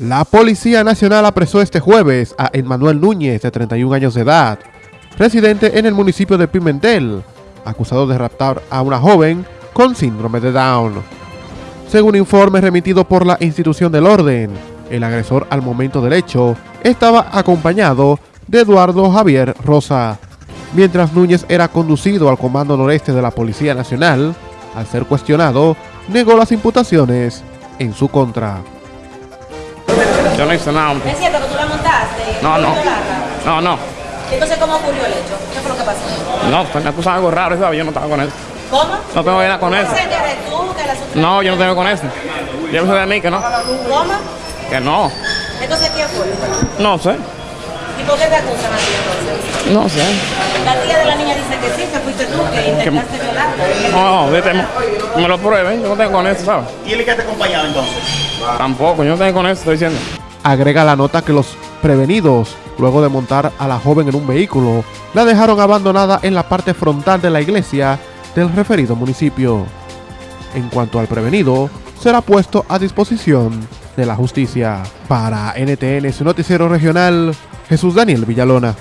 La Policía Nacional apresó este jueves a Emmanuel Núñez, de 31 años de edad, residente en el municipio de Pimentel, acusado de raptar a una joven con síndrome de Down. Según informe remitido por la institución del orden, el agresor al momento del hecho estaba acompañado de Eduardo Javier Rosa. Mientras Núñez era conducido al Comando Noreste de la Policía Nacional, al ser cuestionado, negó las imputaciones en su contra. Yo no hice nada. ¿Es cierto que tú la montaste? No, no. No, no. Entonces, ¿cómo ocurrió el hecho? ¿Qué fue lo que pasó? No, pues me acusan algo raro, ¿sabes? Yo no estaba con eso. ¿Cómo? No tengo nada con eso. No, yo no tengo con eso. Yo pensé de mí que no. ¿Cómo? Que no. Entonces, ¿quién fue? No sé. ¿Y por qué te acusan a ti entonces? No sé. La tía de la niña dice que sí, que fuiste tú, que intentaste violarla. No, vete, me lo prueben. Yo no tengo con eso, ¿sabes? ¿Y él que te acompañaba entonces? Tampoco, yo no tengo con eso, estoy diciendo. Agrega la nota que los prevenidos, luego de montar a la joven en un vehículo, la dejaron abandonada en la parte frontal de la iglesia del referido municipio. En cuanto al prevenido, será puesto a disposición de la justicia. Para NTN, su noticiero regional, Jesús Daniel Villalona.